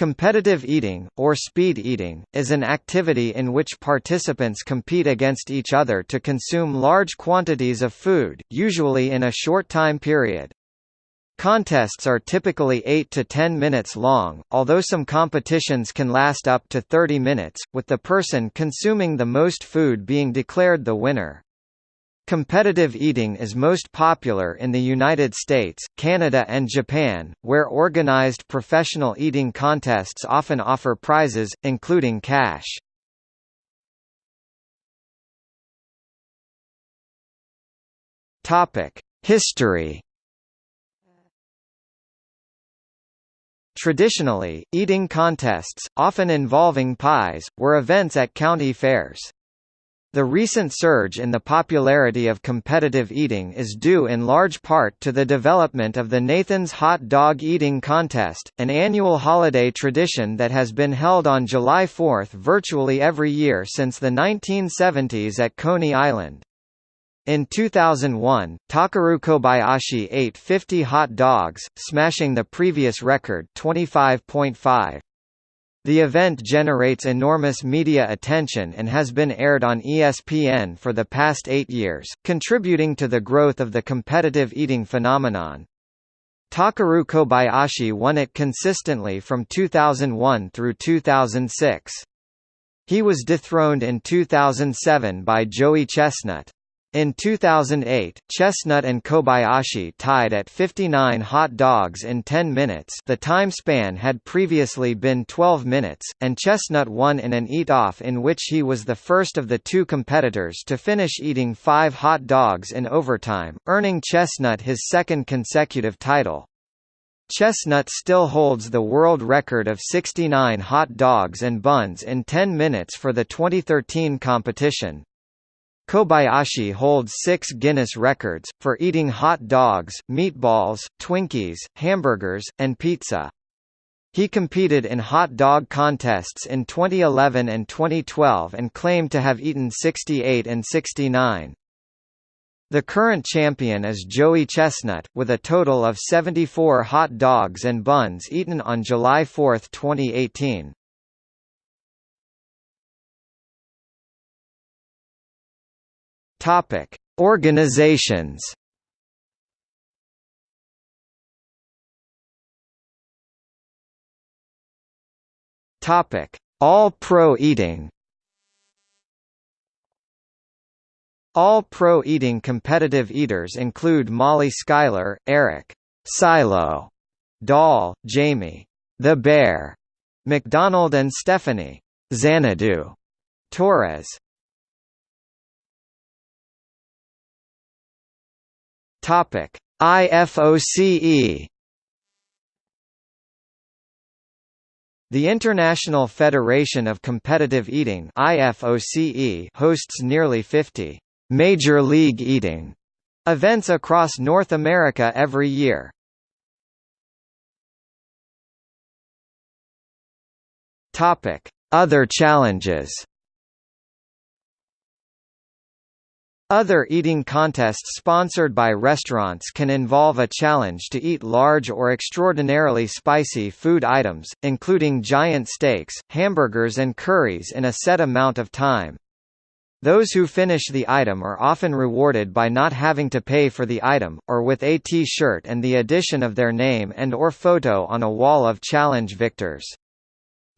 Competitive eating, or speed eating, is an activity in which participants compete against each other to consume large quantities of food, usually in a short time period. Contests are typically 8 to 10 minutes long, although some competitions can last up to 30 minutes, with the person consuming the most food being declared the winner. Competitive eating is most popular in the United States, Canada and Japan, where organized professional eating contests often offer prizes, including cash. History Traditionally, eating contests, often involving pies, were events at county fairs. The recent surge in the popularity of competitive eating is due in large part to the development of the Nathan's Hot Dog Eating Contest, an annual holiday tradition that has been held on July 4 virtually every year since the 1970s at Coney Island. In 2001, Takeru Kobayashi ate 50 hot dogs, smashing the previous record 25.5. The event generates enormous media attention and has been aired on ESPN for the past eight years, contributing to the growth of the competitive eating phenomenon. Takeru Kobayashi won it consistently from 2001 through 2006. He was dethroned in 2007 by Joey Chestnut. In 2008, Chestnut and Kobayashi tied at 59 hot dogs in 10 minutes the time span had previously been 12 minutes, and Chestnut won in an eat-off in which he was the first of the two competitors to finish eating five hot dogs in overtime, earning Chestnut his second consecutive title. Chestnut still holds the world record of 69 hot dogs and buns in 10 minutes for the 2013 competition. Kobayashi holds six Guinness records, for eating hot dogs, meatballs, Twinkies, hamburgers, and pizza. He competed in hot dog contests in 2011 and 2012 and claimed to have eaten 68 and 69. The current champion is Joey Chestnut, with a total of 74 hot dogs and buns eaten on July 4, 2018. Topic: Organizations. Topic: All Pro Eating. All Pro Eating competitive eaters include Molly Schuyler, Eric Silo, Dahl, Jamie The Bear, McDonald and Stephanie Xanadu Torres Topic: IFOCE The International Federation of Competitive Eating IFOCE hosts nearly 50 «major league eating» events across North America every year. Topic: Other challenges Other eating contests sponsored by restaurants can involve a challenge to eat large or extraordinarily spicy food items, including giant steaks, hamburgers and curries in a set amount of time. Those who finish the item are often rewarded by not having to pay for the item, or with a T-shirt and the addition of their name and or photo on a wall of challenge victors.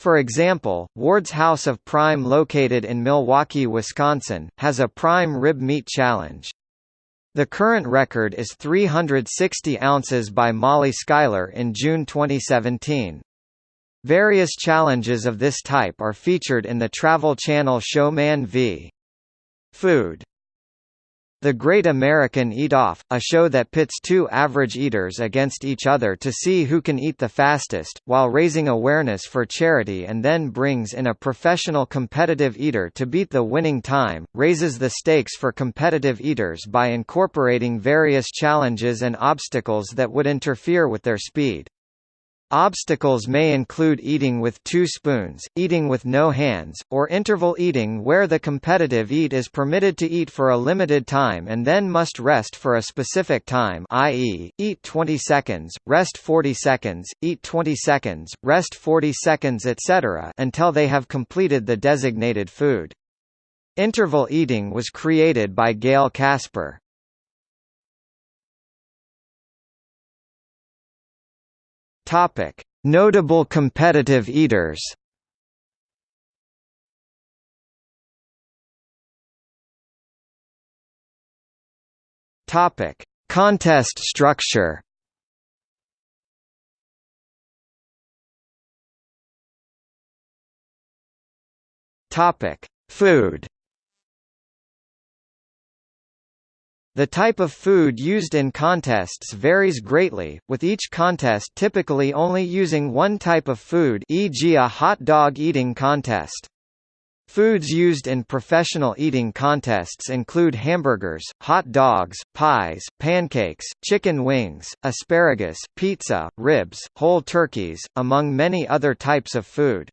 For example, Ward's House of Prime located in Milwaukee, Wisconsin, has a prime rib meat challenge. The current record is 360 ounces by Molly Schuyler in June 2017. Various challenges of this type are featured in the Travel Channel show Man v. Food. The Great American Eat Off, a show that pits two average eaters against each other to see who can eat the fastest, while raising awareness for charity and then brings in a professional competitive eater to beat the winning time, raises the stakes for competitive eaters by incorporating various challenges and obstacles that would interfere with their speed. Obstacles may include eating with two spoons, eating with no hands, or interval eating where the competitive eat is permitted to eat for a limited time and then must rest for a specific time i.e., eat 20 seconds, rest 40 seconds, eat 20 seconds, rest 40 seconds etc. until they have completed the designated food. Interval eating was created by Gail Casper. Topic: Notable competitive eaters. Topic: Contest structure. Topic: Food. The type of food used in contests varies greatly, with each contest typically only using one type of food e.g. a hot dog eating contest. Foods used in professional eating contests include hamburgers, hot dogs, pies, pancakes, chicken wings, asparagus, pizza, ribs, whole turkeys, among many other types of food.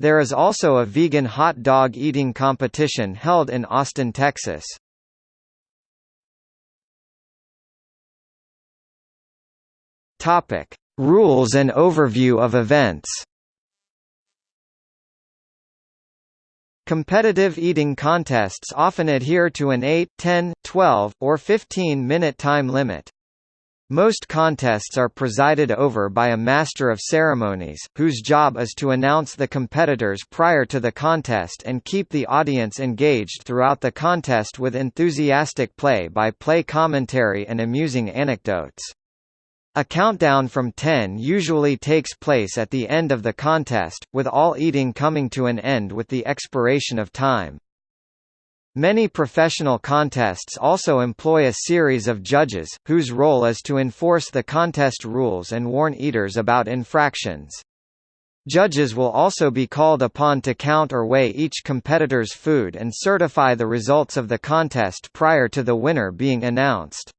There is also a vegan hot dog eating competition held in Austin, Texas. Topic: Rules and overview of events. Competitive eating contests often adhere to an 8, 10, 12, or 15-minute time limit. Most contests are presided over by a master of ceremonies, whose job is to announce the competitors prior to the contest and keep the audience engaged throughout the contest with enthusiastic play-by-play -play commentary and amusing anecdotes. A countdown from 10 usually takes place at the end of the contest, with all eating coming to an end with the expiration of time. Many professional contests also employ a series of judges, whose role is to enforce the contest rules and warn eaters about infractions. Judges will also be called upon to count or weigh each competitor's food and certify the results of the contest prior to the winner being announced.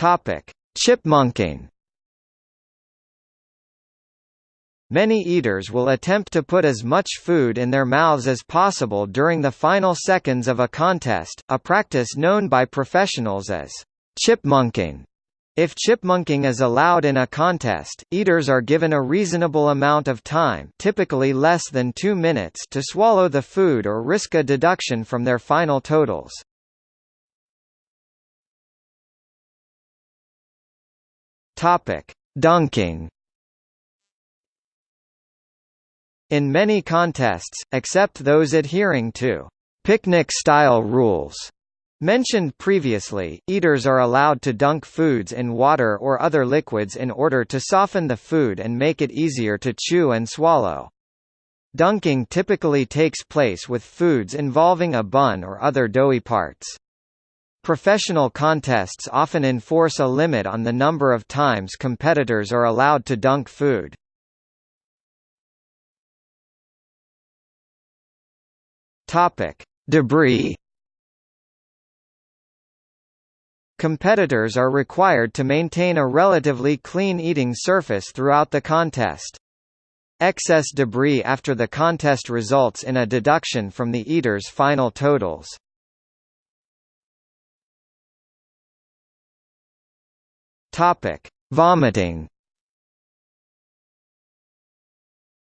Topic: Chipmunking. Many eaters will attempt to put as much food in their mouths as possible during the final seconds of a contest, a practice known by professionals as chipmunking. If chipmunking is allowed in a contest, eaters are given a reasonable amount of time typically less than two minutes to swallow the food or risk a deduction from their final totals. Topic: Dunking. In many contests, except those adhering to picnic-style rules mentioned previously, eaters are allowed to dunk foods in water or other liquids in order to soften the food and make it easier to chew and swallow. Dunking typically takes place with foods involving a bun or other doughy parts. Professional contests often enforce a limit on the number of times competitors are allowed to dunk food. Topic: Debris. Competitors are required to maintain a relatively clean eating surface throughout the contest. Excess debris after the contest results in a deduction from the eater's final totals. Topic: Vomiting.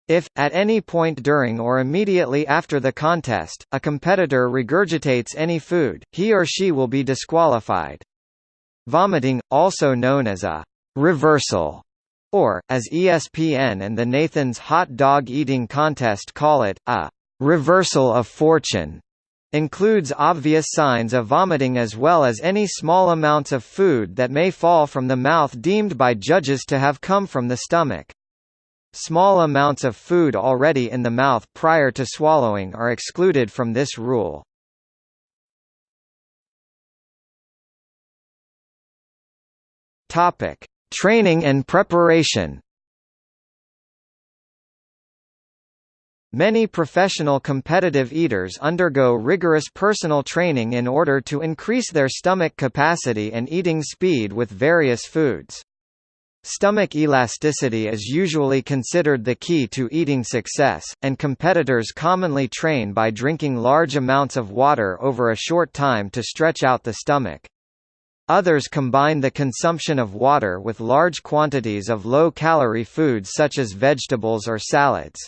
If, at any point during or immediately after the contest, a competitor regurgitates any food, he or she will be disqualified. Vomiting, also known as a reversal, or, as ESPN and the Nathan's Hot Dog Eating Contest call it, a reversal of fortune, Includes obvious signs of vomiting as well as any small amounts of food that may fall from the mouth deemed by judges to have come from the stomach. Small amounts of food already in the mouth prior to swallowing are excluded from this rule. Training and preparation. Many professional competitive eaters undergo rigorous personal training in order to increase their stomach capacity and eating speed with various foods. Stomach elasticity is usually considered the key to eating success, and competitors commonly train by drinking large amounts of water over a short time to stretch out the stomach. Others combine the consumption of water with large quantities of low-calorie foods such as vegetables or salads.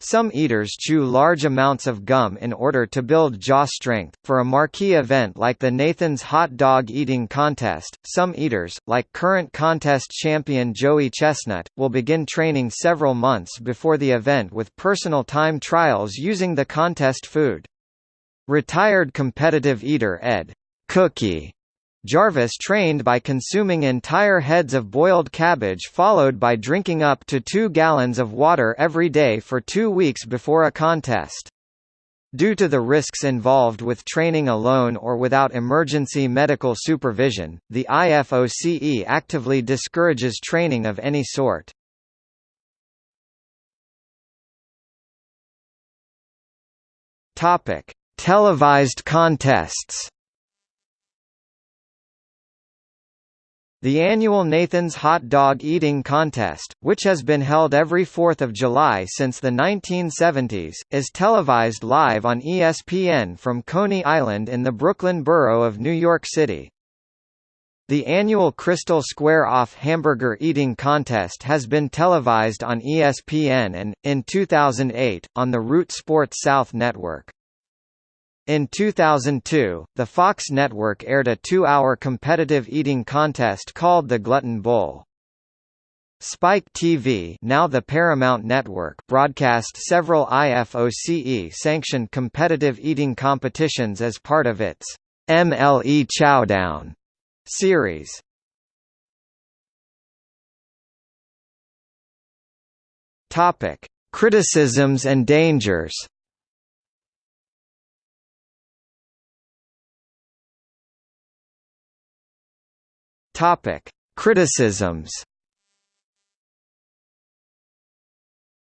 Some eaters chew large amounts of gum in order to build jaw strength. For a marquee event like the Nathan's Hot Dog Eating Contest, some eaters, like current contest champion Joey Chestnut, will begin training several months before the event with personal time trials using the contest food. Retired competitive eater Ed Cookie Jarvis trained by consuming entire heads of boiled cabbage followed by drinking up to two gallons of water every day for two weeks before a contest. Due to the risks involved with training alone or without emergency medical supervision, the IFOCE actively discourages training of any sort. Topic: Televised contests. The annual Nathan's Hot Dog Eating Contest, which has been held every 4th of July since the 1970s, is televised live on ESPN from Coney Island in the Brooklyn borough of New York City. The annual Krystal Square Off Hamburger Eating Contest has been televised on ESPN and, in 2008, on the Root Sports South network. In 2002, the Fox network aired a two-hour competitive eating contest called the Glutton Bowl. Spike TV now the Paramount Network broadcast several IFOCE-sanctioned competitive eating competitions as part of its MLE Chowdown series. Topic: Criticisms and dangers Topic: Criticisms.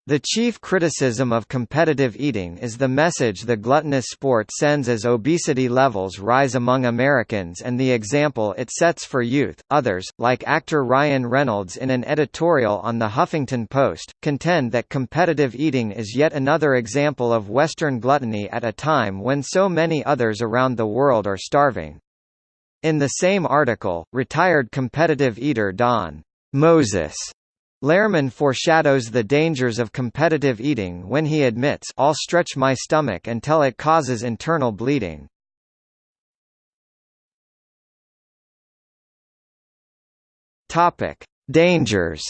The chief criticism of competitive eating is the message the gluttonous sport sends as obesity levels rise among Americans and the example it sets for youth. Others, like actor Ryan Reynolds in an editorial on The Huffington Post, contend that competitive eating is yet another example of Western gluttony at a time when so many others around the world are starving. In the same article, retired competitive eater Don Moses Lerman foreshadows the dangers of competitive eating when he admits I'll stretch my stomach until it causes internal bleeding. Dangers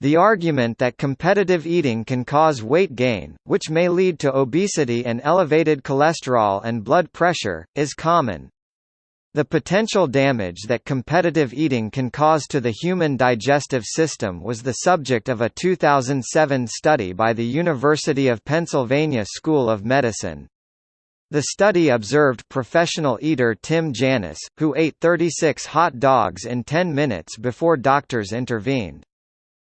The argument that competitive eating can cause weight gain, which may lead to obesity and elevated cholesterol and blood pressure, is common. The potential damage that competitive eating can cause to the human digestive system was the subject of a 2007 study by the University of Pennsylvania School of Medicine. The study observed professional eater Tim Janus, who ate 36 hot dogs in 10 minutes before doctors intervened.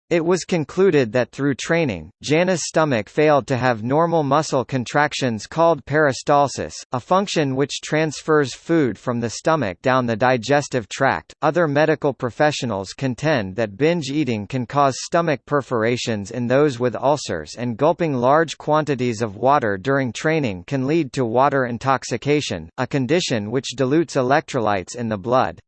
It was concluded that through training, Janus' stomach failed to have normal muscle contractions called peristalsis, a function which transfers food from the stomach down the digestive tract. Other medical professionals contend that binge eating can cause stomach perforations in those with ulcers and gulping large quantities of water during training can lead to water intoxication, a condition which dilutes electrolytes in the blood.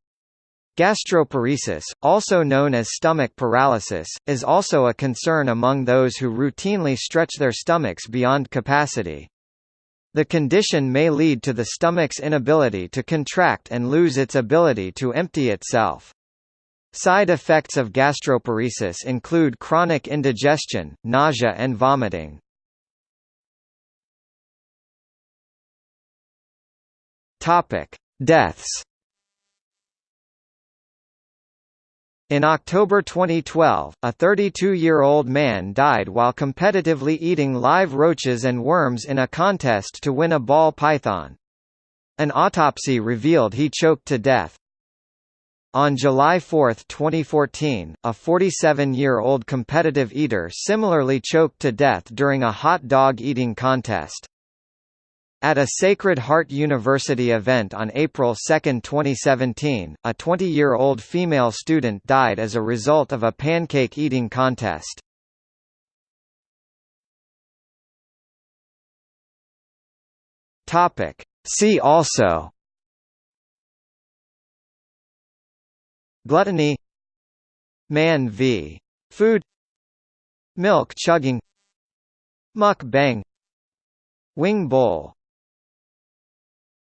Gastroparesis, also known as stomach paralysis, is also a concern among those who routinely stretch their stomachs beyond capacity. The condition may lead to the stomach's inability to contract and lose its ability to empty itself. Side effects of gastroparesis include chronic indigestion, nausea and vomiting. Deaths In October 2012, a 32-year-old man died while competitively eating live roaches and worms in a contest to win a ball python. An autopsy revealed he choked to death. On July 4, 2014, a 47-year-old competitive eater similarly choked to death during a hot dog eating contest. At a Sacred Heart University event on April 2, 2017, a 20-year-old female student died as a result of a pancake eating contest. Topic. See also Gluttony Man v. Food Milk chugging Muk bang Wing bowl